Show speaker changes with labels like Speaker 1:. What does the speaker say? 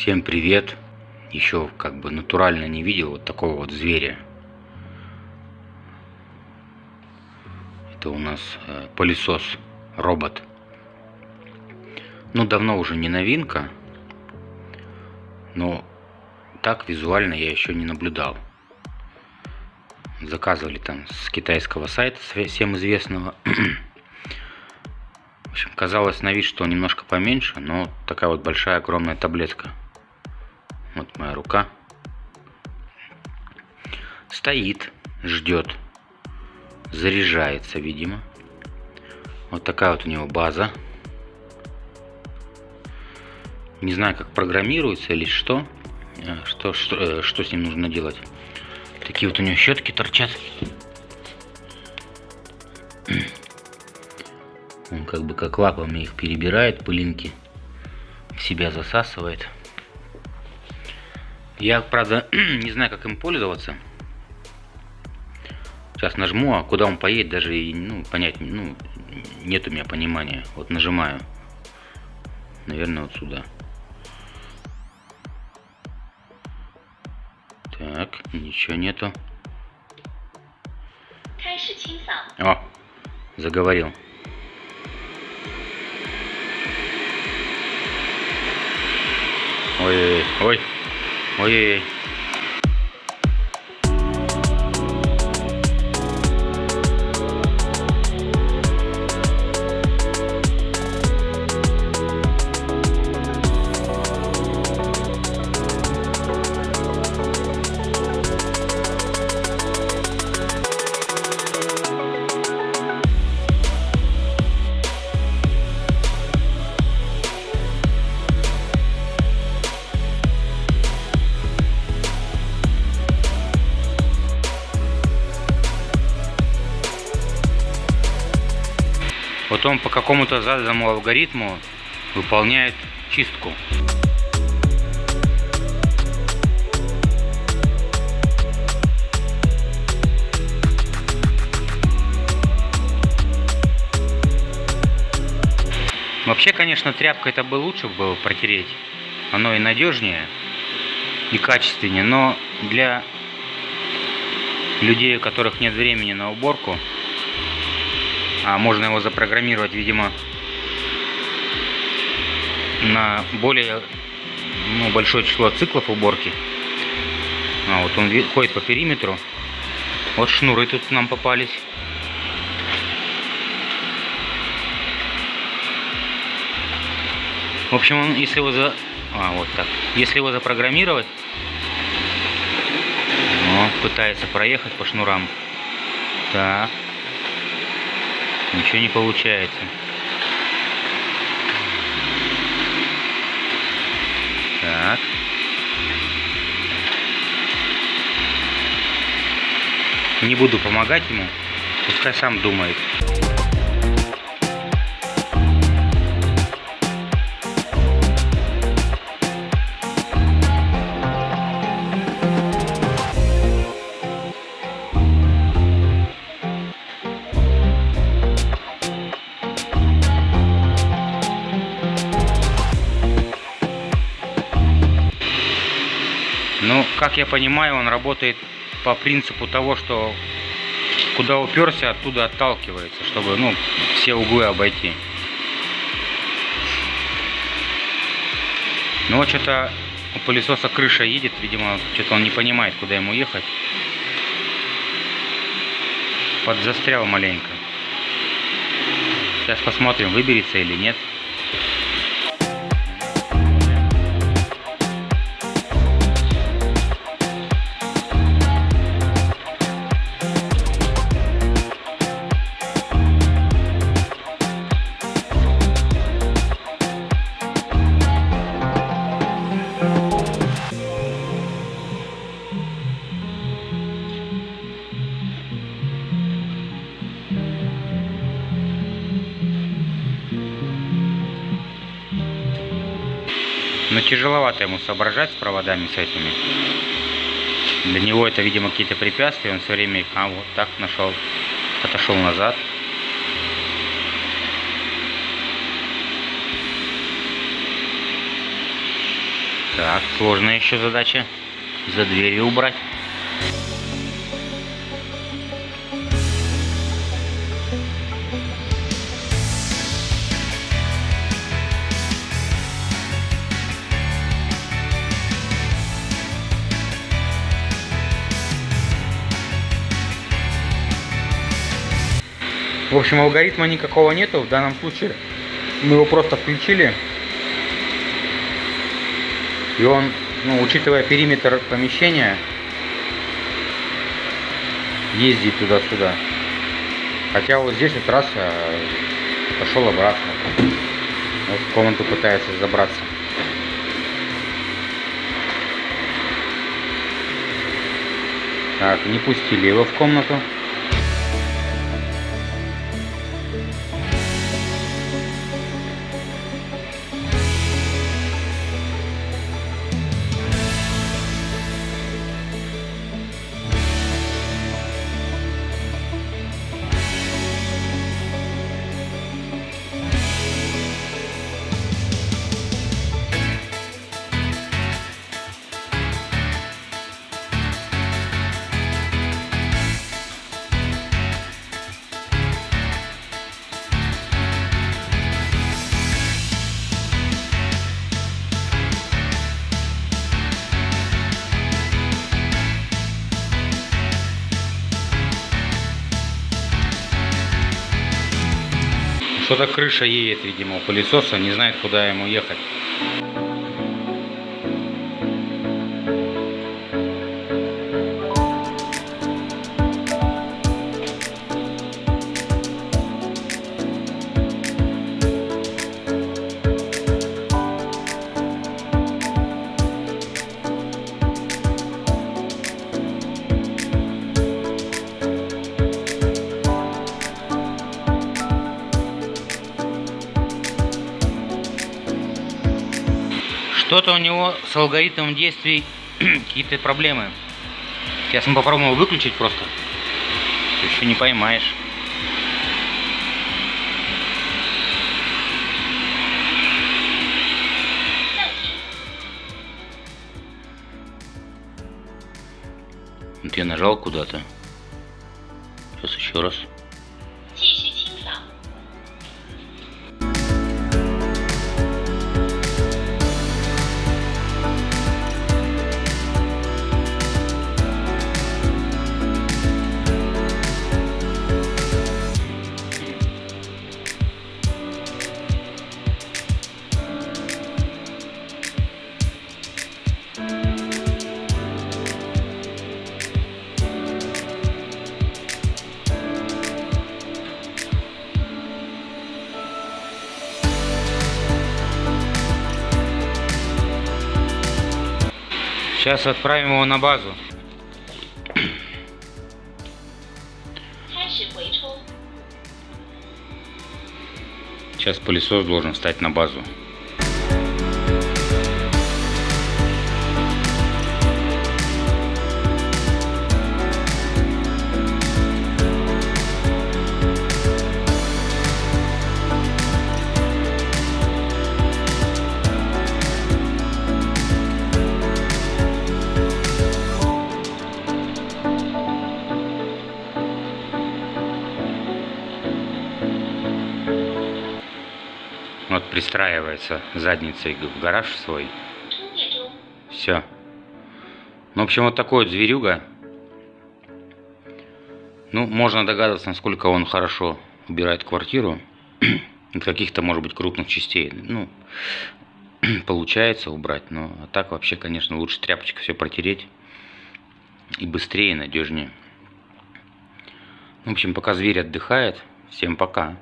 Speaker 1: Всем привет! Еще как бы натурально не видел вот такого вот зверя. Это у нас э, пылесос, робот. Ну, давно уже не новинка. Но так визуально я еще не наблюдал. Заказывали там с китайского сайта, всем известного. В общем, казалось на вид, что немножко поменьше, но такая вот большая огромная таблетка. Вот моя рука. Стоит, ждет. Заряжается, видимо. Вот такая вот у него база. Не знаю, как программируется или что. Э, что, что, э, что с ним нужно делать. Такие вот у него щетки торчат. Он как бы как лапами их перебирает, пылинки в себя засасывает. Я, правда, не знаю, как им пользоваться. Сейчас нажму, а куда он поедет, даже и, ну, понять, ну, нет у меня понимания. Вот нажимаю. Наверное, вот сюда. Так, ничего нету. О, заговорил. Ой, 我也 Вот он по какому-то заданному алгоритму выполняет чистку. Вообще, конечно, тряпкой это бы лучше было протереть. Оно и надежнее, и качественнее. Но для людей, у которых нет времени на уборку, а можно его запрограммировать, видимо, на более ну, большое число циклов уборки. А вот он ходит по периметру. Вот шнуры тут нам попались. В общем, он, если его за... А, вот так. Если его запрограммировать, он пытается проехать по шнурам. Так. Ничего не получается. Так. Не буду помогать ему. Пускай сам думает. Как я понимаю, он работает по принципу того, что куда уперся, оттуда отталкивается, чтобы ну, все углы обойти. Ну вот что-то у пылесоса крыша едет, видимо, что-то он не понимает, куда ему ехать. Подзастрял маленько. Сейчас посмотрим, выберется или нет. Но тяжеловато ему соображать с проводами с этими. Для него это, видимо, какие-то препятствия. Он все время их, а вот так нашел, отошел назад. Так, сложная еще задача. За дверью убрать. В общем, алгоритма никакого нету в данном случае. Мы его просто включили. И он, ну, учитывая периметр помещения, ездит туда-сюда. Хотя вот здесь вот раз а, пошел обратно. Вот в комнату пытается забраться. Так, не пустили его в комнату. Что-то крыша едет, видимо, у пылесоса, не знает, куда ему ехать. Что-то у него с алгоритмом действий какие-то проблемы. Сейчас мы попробуем выключить просто. Еще не поймаешь. Вот я нажал куда-то. Сейчас еще раз. Сейчас отправим его на базу. Сейчас пылесос должен встать на базу. Вот пристраивается задницей в гараж свой. Все. Ну, в общем, вот такой вот зверюга. Ну, можно догадываться, насколько он хорошо убирает квартиру. От каких-то, может быть, крупных частей. Ну, получается убрать. Но а так вообще, конечно, лучше тряпочкой все протереть. И быстрее, и надежнее. В общем, пока зверь отдыхает, всем пока.